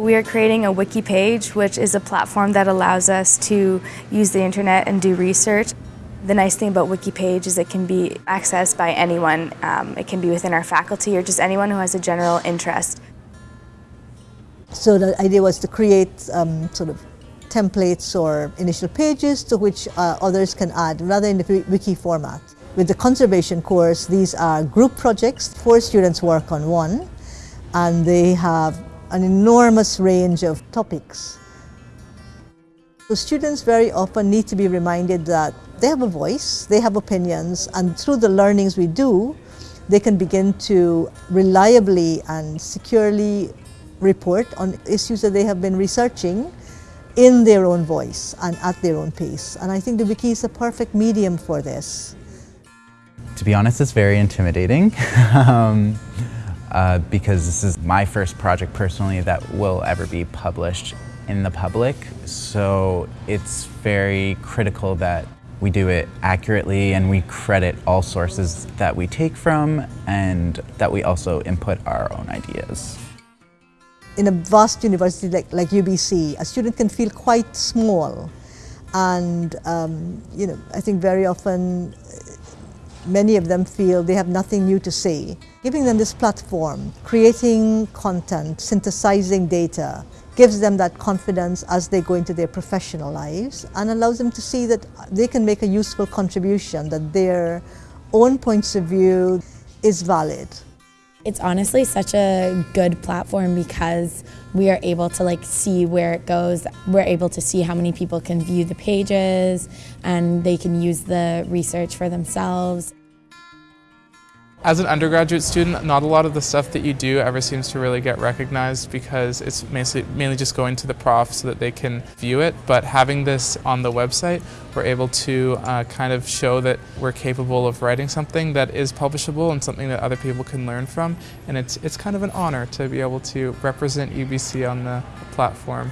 We are creating a wiki page, which is a platform that allows us to use the internet and do research. The nice thing about Wikipage is it can be accessed by anyone. Um, it can be within our faculty or just anyone who has a general interest. So the idea was to create um, sort of templates or initial pages to which uh, others can add rather in the wiki format. With the conservation course, these are group projects. Four students work on one and they have an enormous range of topics. So students very often need to be reminded that they have a voice, they have opinions, and through the learnings we do, they can begin to reliably and securely report on issues that they have been researching in their own voice and at their own pace. And I think the wiki is a perfect medium for this. To be honest, it's very intimidating um, uh, because this is my first project personally that will ever be published in the public. So it's very critical that we do it accurately and we credit all sources that we take from and that we also input our own ideas. In a vast university like, like UBC, a student can feel quite small and um, you know, I think very often many of them feel they have nothing new to say. Giving them this platform, creating content, synthesizing data, gives them that confidence as they go into their professional lives and allows them to see that they can make a useful contribution, that their own points of view is valid. It's honestly such a good platform because we are able to like see where it goes. We're able to see how many people can view the pages and they can use the research for themselves. As an undergraduate student, not a lot of the stuff that you do ever seems to really get recognized because it's mainly, mainly just going to the prof so that they can view it. But having this on the website, we're able to uh, kind of show that we're capable of writing something that is publishable and something that other people can learn from. And it's, it's kind of an honor to be able to represent UBC on the platform.